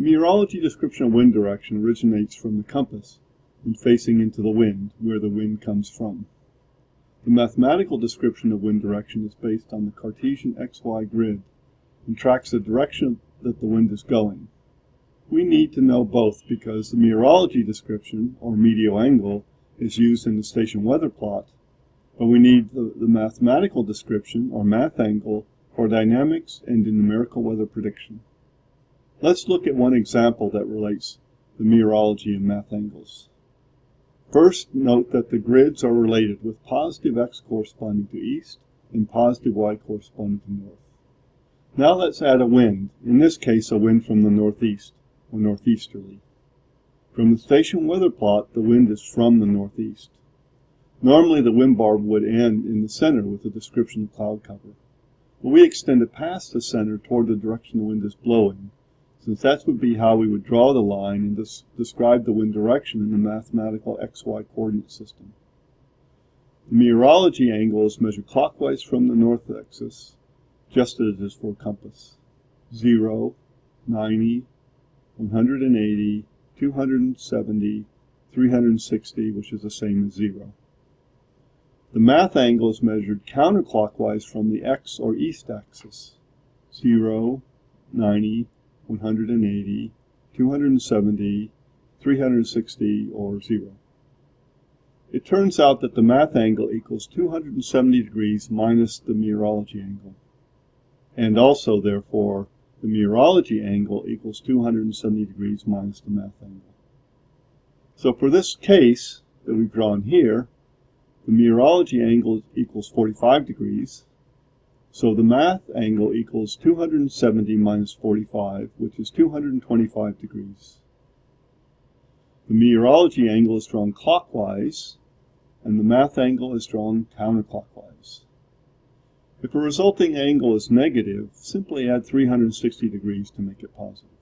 Meteorology description of wind direction originates from the compass and facing into the wind, where the wind comes from. The mathematical description of wind direction is based on the Cartesian XY grid and tracks the direction that the wind is going. We need to know both because the meteorology description, or meteo angle, is used in the station weather plot, but we need the, the mathematical description, or math angle, for dynamics and in numerical weather prediction. Let's look at one example that relates the meteorology and math angles. First, note that the grids are related with positive x corresponding to east and positive y corresponding to north. Now let's add a wind, in this case a wind from the northeast, or northeasterly. From the station weather plot, the wind is from the northeast. Normally the wind bar would end in the center with a description of cloud cover. But we extend it past the center toward the direction the wind is blowing since that would be how we would draw the line and des describe the wind direction in the mathematical xy coordinate system. The meteorology angle is measured clockwise from the north axis, just as it is for a compass. 0, 90, 180, 270, 360, which is the same as 0. The math angle is measured counterclockwise from the x or east axis. 0, 90, 180, 270, 360, or 0. It turns out that the math angle equals 270 degrees minus the meteorology angle. And also, therefore, the meteorology angle equals 270 degrees minus the math angle. So for this case that we've drawn here, the meteorology angle equals 45 degrees, so the math angle equals 270 minus 45, which is 225 degrees. The meteorology angle is drawn clockwise, and the math angle is drawn counterclockwise. If a resulting angle is negative, simply add 360 degrees to make it positive.